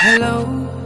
Hello.